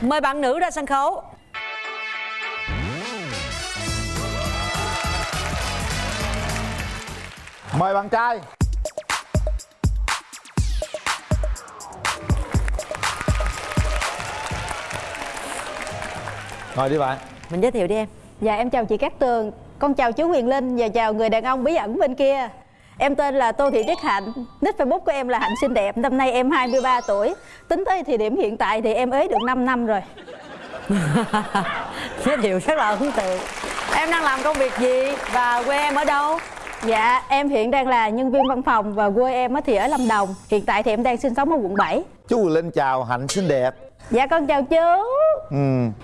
Mời bạn nữ ra sân khấu. Mời bạn trai. Ngồi đi bạn. Mình giới thiệu đi em. Dạ em chào chị Cát Tường. Con chào chú Huyền Linh và chào người đàn ông bí ẩn bên kia Em tên là Tô Thị Tuyết Hạnh. Nick Facebook của em là Hạnh Xinh Đẹp. Năm nay em 23 tuổi. Tính tới thời điểm hiện tại thì em ế được 5 năm rồi. Giới thiệu rất là ấn tượng Em đang làm công việc gì và quê em ở đâu? Dạ em hiện đang là nhân viên văn phòng Và quê em á thì ở Lâm Đồng. Hiện tại thì em đang sinh sống ở quận 7 Chú Quỳnh Linh chào Hạnh xinh đẹp. Dạ con chào chú. Ừ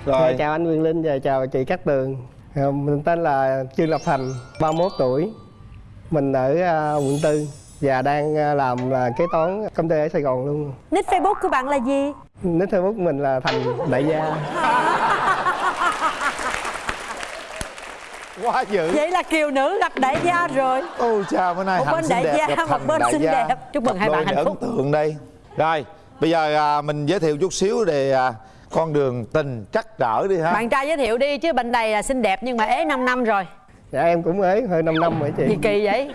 Rồi. Rồi chào anh Quyền Linh và chào chị Cát Tường. Ờ, Mình tên là Trương Lập Thành, 31 tuổi Mình ở à, quận 4 Và đang à, làm là kế toán công ty ở Sài Gòn luôn Nick Facebook của bạn là gì? Nick Facebook mình là Thành Đại Gia Quá dữ Vậy là kiều nữ gặp đại gia rồi Ôi chào bữa nay Một Hạnh bên đại đẹp gia, một bên xinh gia. đẹp. Chúc mừng Cặp hai bạn hạnh ấn phúc. tượng đây Rồi bây giờ à, mình giới thiệu chút xíu về à, con đường tình trắc trở đi ha Bạn trai giới thiệu đi chứ bên đây là xinh đẹp nhưng mà ế 5 năm rồi Dạ em cũng ế hơi 5 năm rồi chị. Gì kỳ vậy?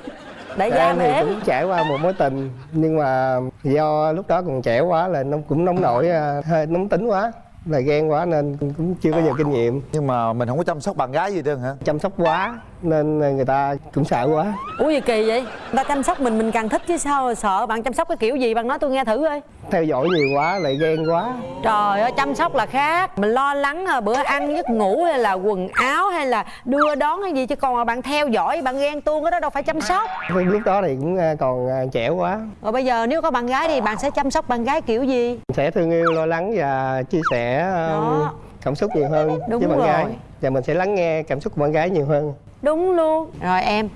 Đại Dạ, gia em mà thì ế cũng trải qua một mối tình Nhưng mà do lúc đó còn trẻ quá là nó cũng nóng nổi à, hơi nóng tính quá là ghen quá nên cũng chưa có nhiều kinh nghiệm. Nhưng mà mình không có chăm sóc bạn gái gì trơn hả? Chăm sóc quá nên người ta cũng sợ quá. Ủa gì kỳ vậy? Người ta chăm sóc mình mình càng thích chứ sao sợ bạn chăm sóc cái kiểu gì? Bạn nói tôi nghe thử coi. Theo dõi nhiều quá lại ghen quá. Trời ơi chăm sóc là khác. Mình lo lắng là bữa ăn giấc ngủ hay là quần áo hay là đưa đón hay gì Chứ còn mà bạn theo dõi bạn ghen tuông cái đó đâu phải chăm sóc. Lúc đó thì cũng à, còn à, trẻ quá. Rồi bây giờ nếu có bạn gái thì bạn sẽ chăm sóc bạn gái kiểu gì? sẽ thương yêu lo lắng và chia sẻ um, Đó. cảm xúc nhiều hơn Đúng với bạn rồi. gái và mình sẽ lắng nghe cảm xúc của bạn gái nhiều hơn Đúng luôn. Rồi em.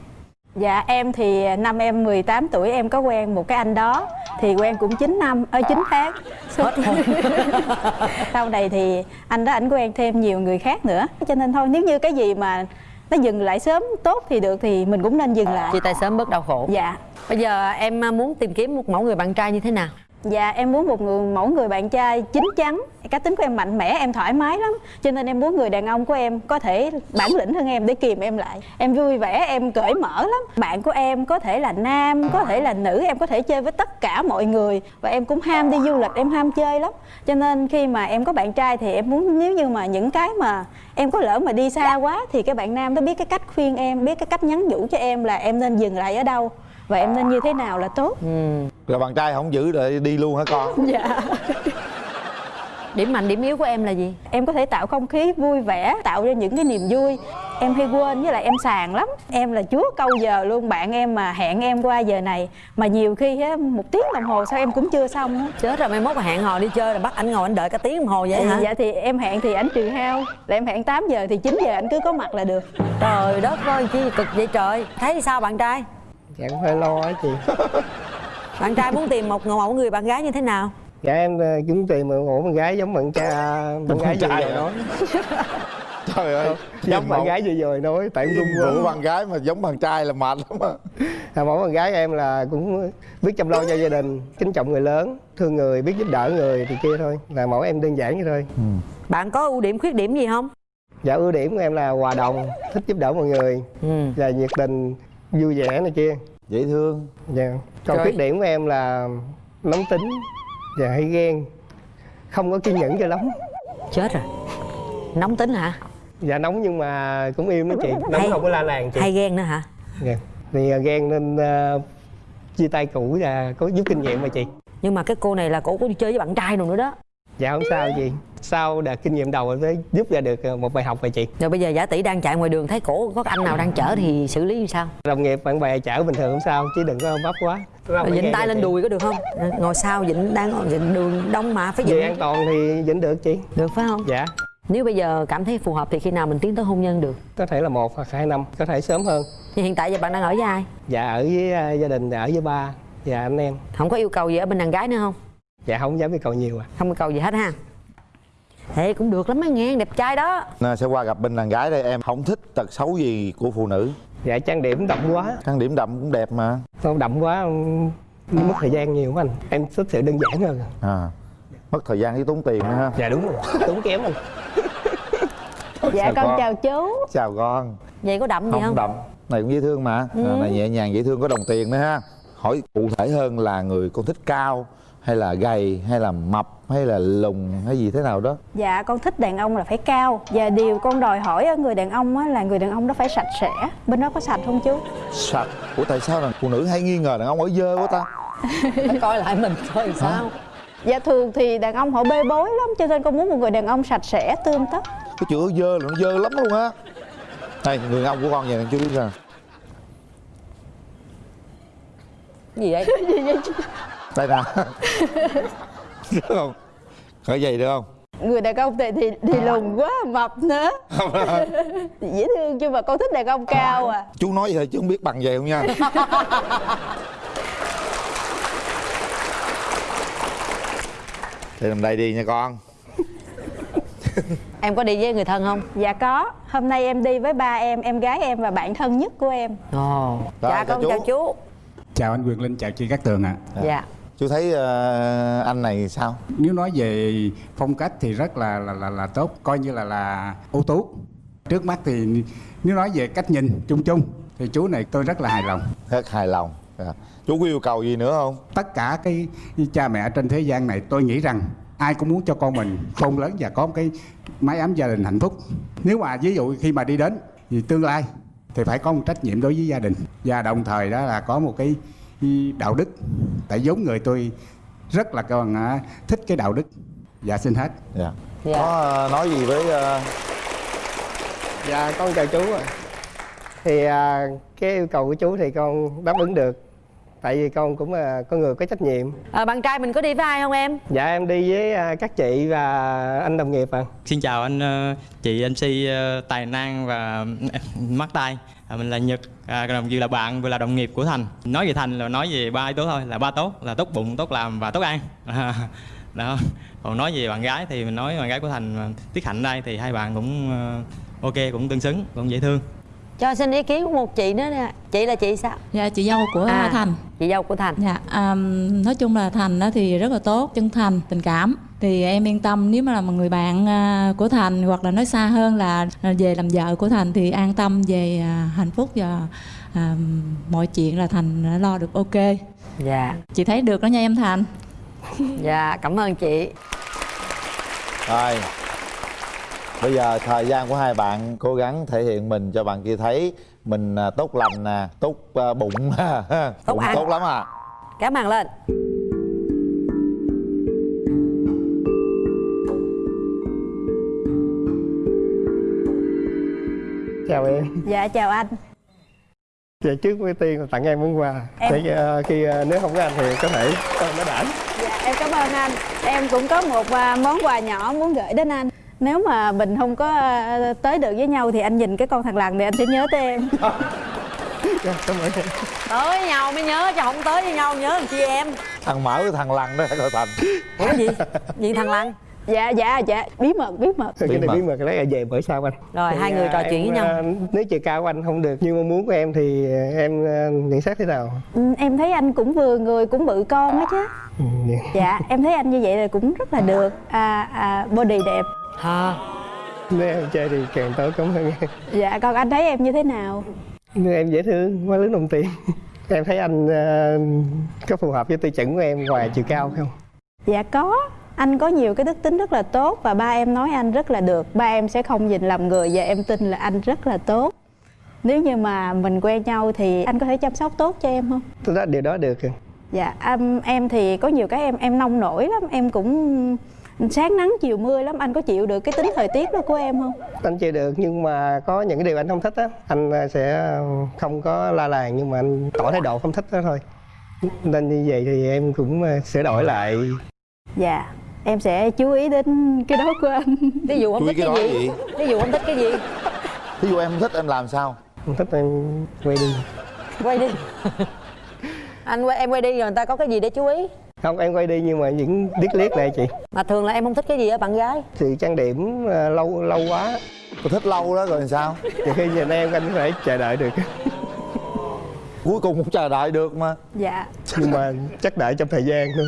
Dạ em thì năm em 18 tuổi em có quen một cái anh đó. Thì quen cũng 9 năm, ơ 9 tháng. Hết Sau này thì anh đó ảnh quen thêm nhiều người khác nữa. Cho nên thôi nếu như cái gì mà nó dừng lại sớm tốt thì được thì mình cũng nên dừng lại. Chia tay sớm bớt đau khổ. Dạ. Bây giờ em muốn tìm kiếm một mẫu người bạn trai như thế nào? Dạ em muốn một người mẫu người bạn trai chín chắn. Cá tính của em mạnh mẽ, em thoải mái lắm. Cho nên em muốn người đàn ông của em có thể bản lĩnh hơn em để kìm em lại. Em vui vẻ, em cởi mở lắm. Bạn của em có thể là nam, có thể là nữ Em có thể chơi với tất cả mọi người. Và em cũng ham đi du lịch, em ham chơi lắm. Cho nên khi mà em có bạn trai thì em muốn Nếu như mà những cái mà em có lỡ mà đi xa quá Thì cái bạn nam đó biết cái cách khuyên em, biết cái cách nhắn nhủ cho em là em nên dừng lại ở đâu Và em nên như thế nào là tốt. Ừ. Rồi bạn trai không giữ rồi đi luôn hả con? Dạ. Điểm mạnh, điểm yếu của em là gì? em có thể tạo không khí vui vẻ tạo ra những cái niềm vui. Em hay quên với lại em sàng lắm. Em là chúa câu giờ luôn bạn em mà hẹn em qua giờ này. Mà nhiều khi á một tiếng đồng hồ sao em cũng chưa xong á. Chết rồi mai mốt mà hẹn hò đi chơi là bắt anh ngồi anh đợi cả tiếng đồng hồ vậy hả? dạ thì em hẹn thì ảnh trừ hao. Là em hẹn 8 giờ thì 9 giờ anh cứ có mặt là được. Trời đất ơi chi cực vậy trời. Thấy sao bạn trai? dạ cũng hơi lo á chị Bạn trai muốn tìm một mẫu người bạn gái như thế nào? dạ em à, cũng tìm một ổ bạn gái giống bạn cha bạn gái vừa trai rồi nói. Trời ơi giống bạn gái vừa rồi nói tại Vụ quá. Bạn gái mà giống bạn trai là mệt lắm á. À, mẫu bạn gái em là cũng biết chăm lo cho gia đình kính trọng người lớn thương người biết giúp đỡ người thì kia thôi. Là mẫu em đơn giản vậy thôi. Bạn có ưu điểm khuyết điểm gì không? dạ ưu điểm của em là hòa đồng thích giúp đỡ mọi người Ừ. và nhiệt tình vui vẻ này kia Dễ thương. Dạ. Còn khuyết điểm của em là nóng tính và hay ghen. Không có kiên nhẫn cho lắm. Chết rồi. Nóng tính hả? dạ nóng nhưng mà cũng im đó chị. Nóng Hay- không có la làng chị. Hay ghen nữa hả? dạ. thì à, ghen nên à, chia tay cũ và có giúp kinh nghiệm mà chị. Nhưng mà cái cô này là cổ có đi chơi với bạn trai rồi nữa đó. Dạ không sao chị sau đợt kinh nghiệm đầu mới giúp ra được à, một bài học vậy chị Rồi bây giờ giả tỷ đang chạy ngoài đường thấy cổ có anh nào đang chở thì xử lý như sao? đồng nghiệp bạn bè chở bình thường không sao chứ đừng có bắp quá Dịnh tay lên đùi có được không? Ngồi sau dịnh đang dịnh đường đông mà phải về an toàn thì vẫn được chị Được phải không? dạ Nếu bây giờ cảm thấy phù hợp thì khi nào mình tiến tới hôn nhân được? có thể là một hoặc hai năm có thể sớm hơn Nhưng hiện tại giờ bạn đang ở với ai? dạ ở với à, gia đình ở với ba và anh em Không có yêu cầu gì ở bên đàn gái nữa không? dạ không dám yêu cầu nhiều à Không yêu cầu gì hết ha Thế cũng được lắm á nghe, đẹp trai đó. Nè, sẽ qua gặp bên đàn gái đây em không thích tật xấu gì của phụ nữ. Dạ trang điểm đậm quá. Trang điểm đậm cũng đẹp mà. Không đậm quá mất thời gian nhiều quá anh. Em thích sự đơn giản hơn. À mất thời gian với tốn tiền nữa ha. Dạ đúng rồi tốn kém anh. Dạ Chào con con. chào chú. Chào con. Vậy có đậm gì không không? đậm. Này cũng dễ thương mà. Ừ. à, này nhẹ nhàng dễ thương có đồng tiền nữa ha. Hỏi cụ thể hơn là người con thích cao hay là gầy hay là mập hay là lùn hay gì thế nào đó? Dạ con thích đàn ông là phải cao. Và điều con đòi hỏi ở người đàn ông á là người đàn ông đó phải sạch sẽ. Bên đó có sạch không chú sạch. Ủa tại sao là phụ nữ hay nghi ngờ đàn ông ở dơ quá ta? Coi lại mình coi sao? Dạ thường thì đàn ông họ bê bối lắm cho nên con muốn một người đàn ông sạch sẽ tươm tất. Cái chữ dơ là nó dơ lắm luôn á. Đây người đàn ông của con vậy chú biết sao. Gì vậy đây nè được không? Có giày được không? Người đàn ông thì thì, thì lùn quá mập nữa. Dễ thương nhưng mà con thích đàn ông cao à chú nói vậy chứ không biết bằng về không nha. Để làm đây đi nha con. Em có đi với người thân không? Dạ có. Hôm nay em đi với ba em em gái em và bạn thân nhất của em. Ồ. Rồi, dạ chào con chú. chào chú. Chào anh Quyền Linh, chào chị Cát Tường ạ. dạ chú thấy ờ, anh này sao Nếu nói về phong cách thì rất là là là, là tốt, coi như là là ưu tú. Trước mắt thì nếu nói về cách nhìn chung chung thì chú này tôi rất là hài lòng. rất hài lòng Dạ. chú có yêu cầu gì nữa không Tất cả cái cha mẹ trên thế gian này tôi nghĩ rằng ai cũng muốn cho con mình khôn lớn và có một cái mái ấm gia đình hạnh phúc. Nếu mà ví dụ khi mà đi đến thì tương lai thì phải có một trách nhiệm đối với gia đình và đồng thời đó là có một cái đạo đức. Tại giống người tôi rất là còn à, thích cái đạo đức. Dạ xin hết. dạ Dạ. có ờ, nói gì với ờ, dạ con chào chú ạ thì à, cái yêu cầu của chú thì con đáp ứng được tại vì con cũng là con người có trách nhiệm à, bạn trai mình có đi với ai không em dạ em đi với à, các chị và anh đồng nghiệp ạ Xin chào anh ờ, chị MC ờ, Tài Năng và Mắt Tay à, Mình là Nhật, à, đồng vừa là bạn vừa là đồng nghiệp của Thành. Nói về Thành là nói về ba yếu tố thôi Là ba tốt, là tốt bụng, tốt làm và tốt ăn. À, Đó. Còn nói về bạn gái thì mình nói bạn gái của Thành mà Tiết Hạnh đây thì hai bạn cũng ờ, ok, cũng tương xứng, cũng dễ thương. Cho xin ý kiến của một chị nữa nè. Chị là chị sao? Dạ chị dâu của À. Thành. chị dâu của thành. Dạ à, nói chung là Thành đó thì rất là tốt chân thành tình cảm thì em yên tâm nếu mà là một người bạn à, của Thành hoặc là nói xa hơn là là về làm vợ của Thành thì an tâm về à, hạnh phúc và à, mọi chuyện là Thành đã lo được ok. Dạ. Chị thấy được đó nha em Thành. Dạ cảm ơn chị. Rồi. Bây giờ thời gian của hai bạn cố gắng thể hiện mình cho bạn kia thấy. Mình à, tốt lành nè tốt à, bụng. Tốt bụng ăn. tốt lắm à. Kéo màn lên chào em. Dạ chào anh. Dạ trước với tiên là tặng em món quà. Em- để à, khi à, nếu không có anh thì có thể con nó đản dạ em cảm ơn anh. Em cũng có một à, món quà nhỏ muốn gửi đến anh. Nếu mà mình không có à, tới được với nhau thì anh nhìn cái con thằng lằn này anh sẽ nhớ tới em. Dạ, cảm ơn em. Tới nhau mới nhớ chứ không tới với nhau nhớ làm chi em. Thằng mở với thằng lằn đó coi thành ủa gì? Gì thằng lăng dạ dạ dạ. Bí mật bí mật. Cái này mật. bí mật lấy là về bữa sau anh. Rồi, Thì, hai người à, trò chuyện em, với nhau. à, nếu chiều cao của anh không được như mong muốn của em thì à, em à, nhận xét thế nào? Ừ, em thấy anh cũng vừa người cũng bự con á chứ. Ừ, dạ. dạ em thấy anh như vậy là cũng rất là được. À, à, body đẹp. Hả nếu em chơi thì càng tốt cảm ơn em. Dạ còn anh thấy em như thế nào? Nếu em dễ thương quá lớn đồng tiền. Em thấy anh à, có phù hợp với tiêu chuẩn của em ngoài chiều cao không? Dạ có anh có nhiều cái đức tính rất là tốt và ba em nói anh rất là được. Ba em sẽ không nhìn lầm người và em tin là anh rất là tốt. Nếu như mà mình quen nhau thì anh có thể chăm sóc tốt cho em không? Tôi nói điều đó được dạ em, em thì có nhiều cái em em nông nổi lắm. Em cũng sáng nắng chiều mưa lắm. Anh có chịu được cái tính thời tiết đó của em không? Anh chơi được nhưng mà có những cái điều anh không thích á anh sẽ không có la làng nhưng mà anh tỏ thái độ không thích đó thôi. Nên như vậy thì em cũng à, sửa đổi lại. Dạ em sẽ chú ý đến cái đó của anh. Ví dụ không thích cái cái gì? gì? ví dụ không thích cái gì? Ví dụ em không thích em làm sao? Không thích em quay đi. Quay đi. Anh quay em quay đi rồi người ta có cái gì để chú ý? Không em quay đi nhưng mà những điếc liếc này chị. Mà thường là em không thích cái gì ở bạn gái? Sự trang điểm à, lâu lâu quá. Tôi thích lâu đó rồi làm sao? Nhiều khi nhìn em anh phải chờ đợi được cuối cùng cũng chờ đợi được mà. Dạ. Nhưng mà chắc đợi trong thời gian thôi.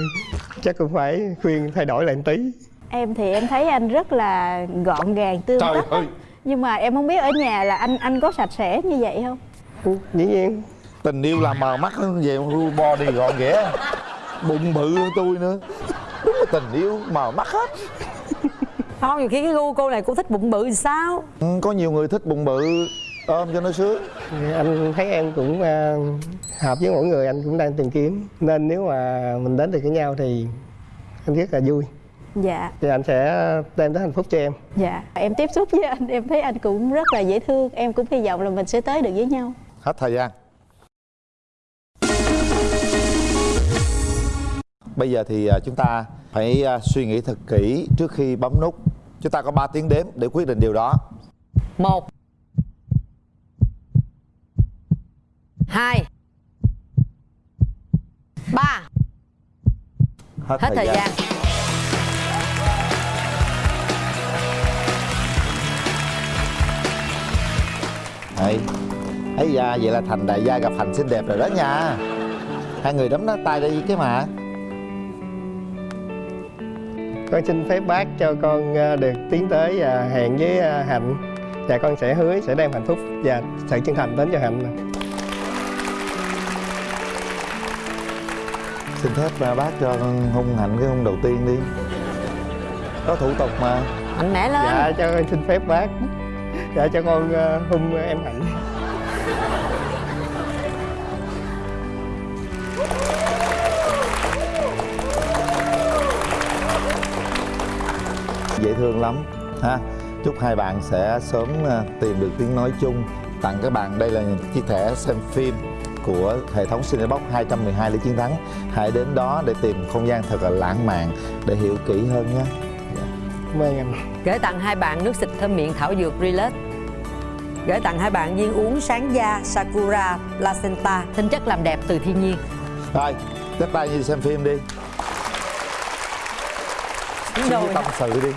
Chắc cũng phải khuyên thay đổi lại một tí. Em thì em thấy anh rất là gọn gàng tươm trời tất ơi. Nhưng mà em không biết ở nhà là anh anh có sạch sẽ như vậy không? Ừ, dĩ nhiên. Tình yêu làm mờ mắt hơn về body gọn ghẽ bụng bự hơn tôi nữa. Đúng là tình yêu mờ mắt hết. Không nhiều khi cái gu cô này cũng thích bụng bự thì sao? Ừ, có nhiều người thích bụng bự ôm cho nó sướng. Anh thấy em cũng à, hợp với mỗi người anh cũng đang tìm kiếm. Nên nếu mà mình đến được với nhau thì anh rất là vui. Dạ. Thì anh sẽ đem tới hạnh phúc cho em. Dạ. Em tiếp xúc với anh em thấy anh cũng rất là dễ thương. Em cũng hy vọng là mình sẽ tới được với nhau. Hết thời gian. Bây giờ thì à, chúng ta phải à, suy nghĩ thật kỹ trước khi bấm nút. Chúng ta có 3 tiếng đếm để quyết định điều đó. Một hai. Ba. Hết thời gian. Đấy. ấy da vậy là thành đại gia gặp thành xinh đẹp rồi đó nha. Hai người đấm nó tay đây cái mà. Con xin phép bác cho con à, được tiến tới và hẹn với à, hạnh. Và con sẽ hứa sẽ đem hạnh phúc và sự chân thành đến cho hạnh xin phép bác cho con hung hạnh cái hung đầu tiên đi. Có thủ tục mà. Mạnh mẽ lên. Dạ cho con xin phép bác. Dạ cho con à, hung em hạnh. Dễ thương lắm ha. Chúc hai bạn sẽ sớm à, tìm được tiếng nói chung. Tặng các bạn đây là chiếc thẻ xem phim của hệ thống Cinebox 212 để chiến thắng. Hãy đến đó để tìm không gian thật là lãng mạn để hiểu kỹ hơn nhé. Cảm ơn anh. Gửi tặng hai bạn nước xịt thơm miệng thảo dược Relax gửi tặng hai bạn viên uống sáng da Sakura Placenta tinh chất làm đẹp từ thiên nhiên. Rồi tiếp tay như xem phim đi. Đúng rồi. tâm sự đi